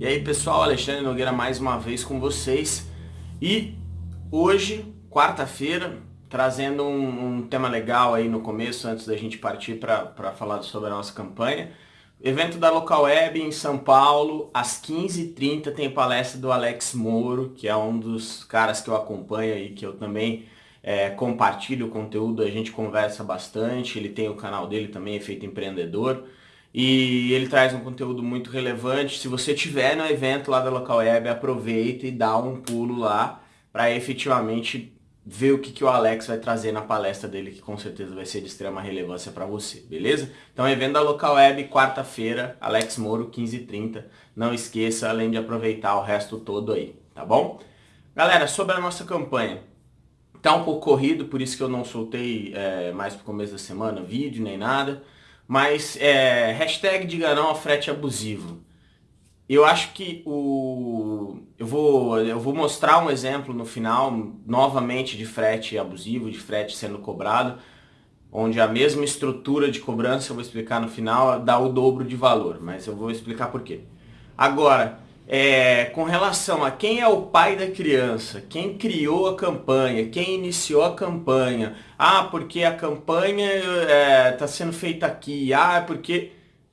E aí pessoal, Alexandre Nogueira mais uma vez com vocês e hoje, quarta-feira, trazendo um, um, tema legal aí no começo, antes da gente partir para falar sobre a nossa campanha. Evento da Local Web em São Paulo, às 15h30 tem palestra do Alex Moro, que é um dos caras que eu acompanho e que eu também é, compartilho o conteúdo, a gente conversa bastante, ele tem o canal dele também, Efeito Empreendedor e ele traz um conteúdo muito relevante. Se você tiver no evento lá da Local Web, aproveita e dá um pulo lá para efetivamente ver o que, que o Alex vai trazer na palestra dele, que com certeza vai ser de extrema relevância para você, beleza? Então, evento da Local Web, quarta-feira, Alex Moro, 15h30. Não esqueça, além de aproveitar o resto todo aí, tá bom? Galera, sobre a nossa campanha. Tá um pouco corrido, por isso que eu não soltei é, mais pro começo da semana vídeo nem nada. Mas é, hashtag diga não ao frete abusivo. Eu acho que o. Eu vou, eu vou mostrar um exemplo no final, novamente, de frete abusivo, de frete sendo cobrado, onde a mesma estrutura de cobrança, eu vou explicar no final, dá o dobro de valor, mas eu vou explicar por quê. Agora, é, com relação a quem é o pai da criança, quem criou a campanha, quem iniciou a campanha, ah, porque a campanha está é, tá sendo feita aqui, ah, é porque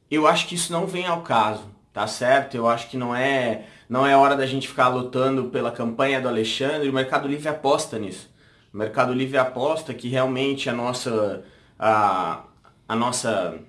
eu acho que isso não vem ao caso, tá certo? Eu acho que não é, não é hora da gente ficar lutando pela campanha do Alexandre, o Mercado Livre aposta nisso. O Mercado Livre aposta que realmente a nossa, a, a nossa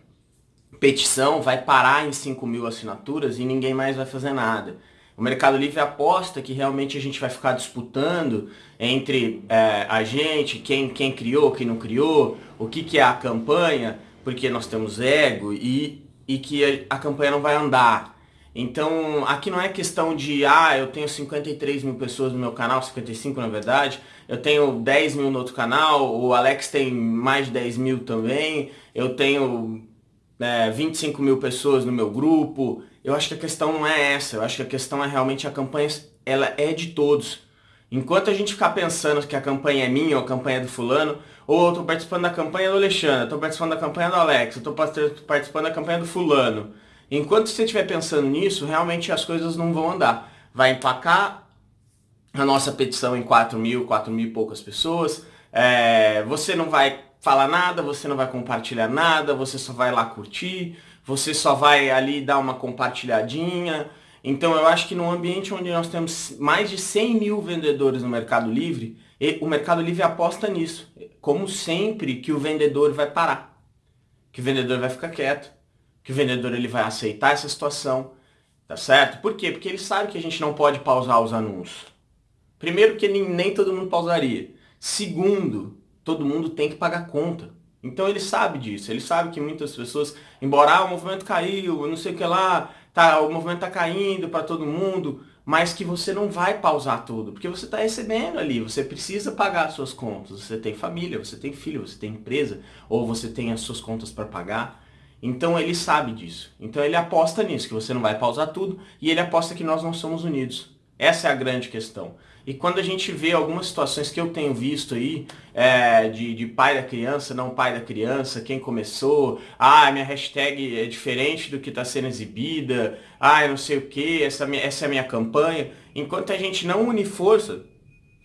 petição vai parar em 5 mil assinaturas e ninguém mais vai fazer nada. O Mercado Livre aposta que realmente a gente vai ficar disputando entre é, a gente, quem, quem criou, quem não criou, o que, que é a campanha, porque nós temos ego e, e que a, a campanha não vai andar. Então, aqui não é questão de, ah, eu tenho 53 mil pessoas no meu canal, 55 na verdade, eu tenho 10 mil no outro canal, o Alex tem mais de 10 mil também, eu tenho é, 25 mil pessoas no meu grupo. Eu acho que a questão não é essa. Eu acho que a questão é realmente a campanha, ela é de todos. Enquanto a gente ficar pensando que a campanha é minha ou a campanha é do fulano, ou eu estou participando da campanha do Alexandre, estou participando da campanha do Alex, estou participando da campanha do fulano. Enquanto você estiver pensando nisso, realmente as coisas não vão andar. Vai empacar a nossa petição em 4 mil, 4 mil e poucas pessoas. É, você não vai falar nada, você não vai compartilhar nada, você só vai lá curtir, você só vai ali dar uma compartilhadinha. Então eu acho que num ambiente onde nós temos mais de 100 mil vendedores no Mercado Livre, o Mercado Livre aposta nisso. Como sempre que o vendedor vai parar, que o vendedor vai ficar quieto, que o vendedor ele vai aceitar essa situação, tá certo? Por quê? Porque ele sabe que a gente não pode pausar os anúncios. Primeiro que nem, nem todo mundo pausaria. Segundo, todo mundo tem que pagar conta. Então ele sabe disso, ele sabe que muitas pessoas, embora ah, o movimento caiu, não sei o que lá, tá, o movimento está caindo para todo mundo, mas que você não vai pausar tudo, porque você está recebendo ali, você precisa pagar as suas contas, você tem família, você tem filho, você tem empresa, ou você tem as suas contas para pagar. Então ele sabe disso. Então ele aposta nisso, que você não vai pausar tudo, e ele aposta que nós não somos unidos. Essa é a grande questão. E quando a gente vê algumas situações que eu tenho visto aí, é, de, de pai da criança, não pai da criança, quem começou, ah, minha hashtag é diferente do que está sendo exibida, ah, não sei o que, essa, essa é a minha campanha. Enquanto a gente não une força,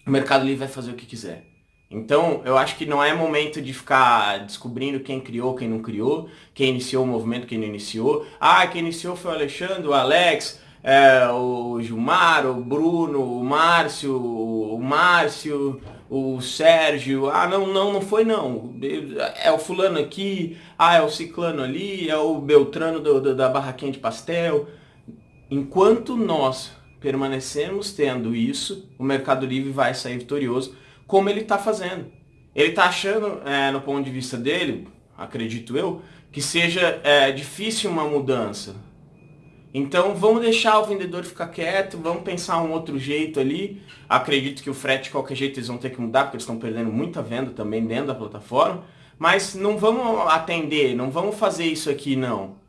o Mercado Livre vai fazer o que quiser. Então, eu acho que não é momento de ficar descobrindo quem criou, quem não criou, quem iniciou o movimento, quem não iniciou. Ah, quem iniciou foi o Alexandre, o Alex, é, o Gilmar, o Bruno, o Márcio, o Márcio, o Sérgio, ah não, não, não foi não, é o fulano aqui, ah é o ciclano ali, é o Beltrano do, do, da barraquinha de pastel. Enquanto nós permanecemos tendo isso, o Mercado Livre vai sair vitorioso, como ele está fazendo. Ele está achando, é, no ponto de vista dele, acredito eu, que seja é, difícil uma mudança então vamos deixar o vendedor ficar quieto, vamos pensar um outro jeito ali. Acredito que o frete de qualquer jeito eles vão ter que mudar, porque eles estão perdendo muita venda também dentro da plataforma. Mas não vamos atender, não vamos fazer isso aqui não.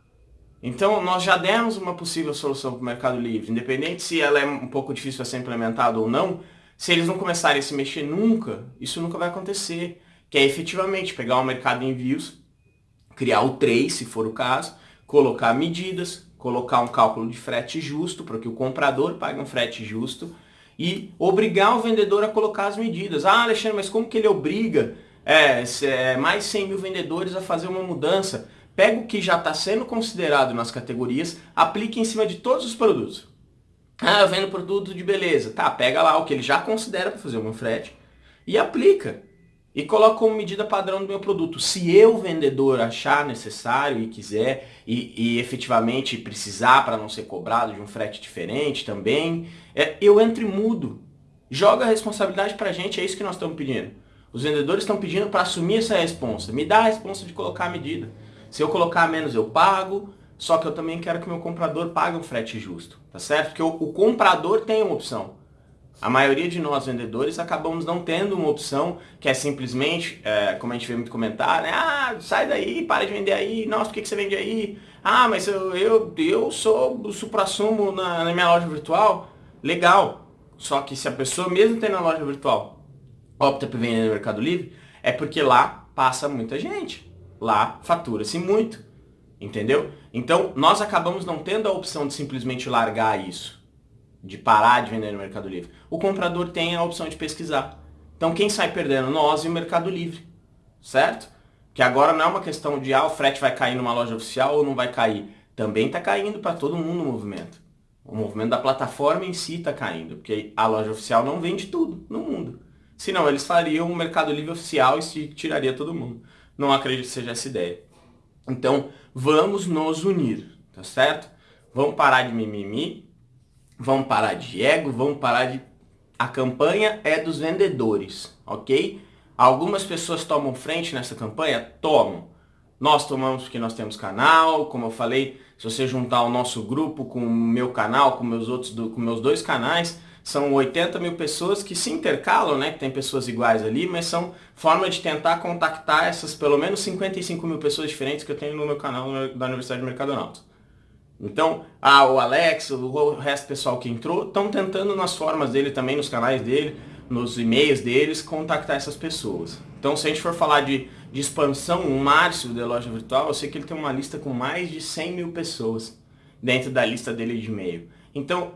Então nós já demos uma possível solução para o Mercado Livre, independente se ela é um pouco difícil a ser implementada ou não, se eles não começarem a se mexer nunca, isso nunca vai acontecer. Que é efetivamente pegar o mercado de envios, criar o 3, se for o caso, colocar medidas, colocar um cálculo de frete justo, para que o comprador pague um frete justo, e obrigar o vendedor a colocar as medidas. Ah, Alexandre, mas como que ele obriga é, é mais 100 mil vendedores a fazer uma mudança? Pega o que já está sendo considerado nas categorias, aplique em cima de todos os produtos. Ah, eu vendo produto de beleza. Tá, pega lá o que ele já considera para fazer um frete e aplica. E coloca como medida padrão do meu produto. Se eu, vendedor, achar necessário e quiser, e, e efetivamente precisar para não ser cobrado de um frete diferente também, é, eu entro e mudo. Joga a responsabilidade para a gente, é isso que nós estamos pedindo. Os vendedores estão pedindo para assumir essa responsa. Me dá a responsa de colocar a medida. Se eu colocar menos, eu pago. Só que eu também quero que meu comprador pague um frete justo. Tá certo? Porque o, o comprador tem uma opção. A maioria de nós vendedores acabamos não tendo uma opção que é simplesmente, é, como a gente vê muito comentar, né? Ah, sai daí, para de vender aí. Nossa, por que, que você vende aí? Ah, mas eu, eu, eu sou o supra-sumo na, na minha loja virtual. Legal. Só que se a pessoa mesmo tem na loja virtual opta por vender no Mercado Livre, é porque lá passa muita gente. Lá fatura-se muito. Entendeu? Então, nós acabamos não tendo a opção de simplesmente largar isso de parar de vender no Mercado Livre. O comprador tem a opção de pesquisar. Então quem sai perdendo? Nós e o Mercado Livre. Certo? Que agora não é uma questão de ah, o frete vai cair numa loja oficial ou não vai cair. Também está caindo para todo mundo o movimento. O movimento da plataforma em si está caindo, porque a loja oficial não vende tudo no mundo. Senão eles fariam um Mercado Livre oficial e se tiraria todo mundo. Não acredito que seja essa ideia. Então, vamos nos unir, tá certo? Vamos parar de mimimi, vamos parar de ego, vamos parar de... A campanha é dos vendedores, ok? Algumas pessoas tomam frente nessa campanha? Tomam. Nós tomamos porque nós temos canal, como eu falei, se você juntar o nosso grupo com o meu canal, com meus outros, com meus dois canais, são 80 mil pessoas que se intercalam, né? Que tem pessoas iguais ali, mas são forma de tentar contactar essas pelo menos 55 mil pessoas diferentes que eu tenho no meu canal da Universidade de Mercadonautas. Então, ah, o Alex, o resto do pessoal que entrou, estão tentando nas formas dele também, nos canais dele, nos e-mails deles, contactar essas pessoas. Então, se a gente for falar de, de expansão, o Márcio da loja virtual, eu sei que ele tem uma lista com mais de 100 mil pessoas dentro da lista dele de e-mail. Então,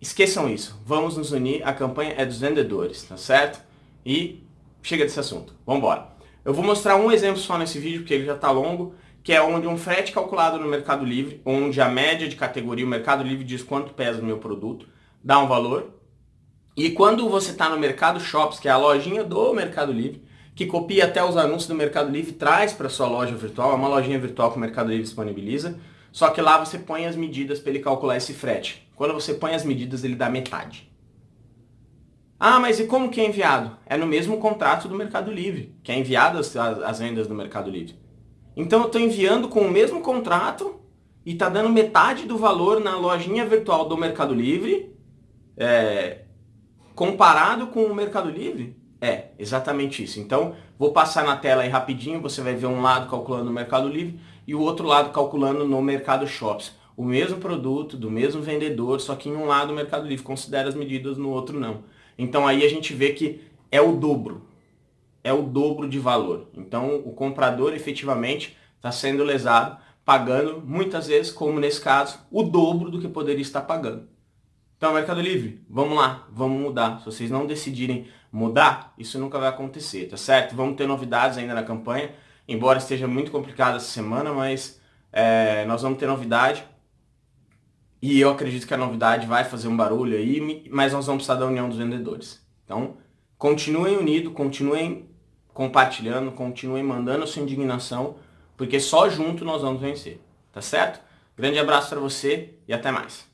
esqueçam isso. Vamos nos unir, a campanha é dos vendedores, tá certo? E chega desse assunto. Vamos embora. Eu vou mostrar um exemplo só nesse vídeo, porque ele já está longo, que é onde um frete calculado no Mercado Livre, onde a média de categoria, o Mercado Livre diz quanto pesa o meu produto, dá um valor. E quando você está no Mercado Shops, que é a lojinha do Mercado Livre, que copia até os anúncios do Mercado Livre, traz para sua loja virtual, é uma lojinha virtual que o Mercado Livre disponibiliza, só que lá você põe as medidas para ele calcular esse frete. Quando você põe as medidas, ele dá metade. Ah, mas e como que é enviado? É no mesmo contrato do Mercado Livre, que é enviado as, as vendas do Mercado Livre. Então eu estou enviando com o mesmo contrato e está dando metade do valor na lojinha virtual do Mercado Livre, é, comparado com o Mercado Livre? É, exatamente isso. Então, vou passar na tela aí rapidinho, você vai ver um lado calculando no Mercado Livre e o outro lado calculando no Mercado Shops. O mesmo produto, do mesmo vendedor, só que em um lado o Mercado Livre considera as medidas, no outro não. Então aí a gente vê que é o dobro é o dobro de valor. Então o comprador efetivamente está sendo lesado, pagando muitas vezes, como nesse caso, o dobro do que poderia estar pagando. Então, Mercado Livre, vamos lá, vamos mudar. Se vocês não decidirem mudar, isso nunca vai acontecer, tá certo? Vamos ter novidades ainda na campanha, embora esteja muito complicado essa semana, mas é, nós vamos ter novidade. E eu acredito que a novidade vai fazer um barulho aí, mas nós vamos precisar da união dos vendedores. Então, continuem unidos, continuem compartilhando, continuem mandando sua indignação, porque só junto nós vamos vencer, tá certo? Grande abraço para você e até mais.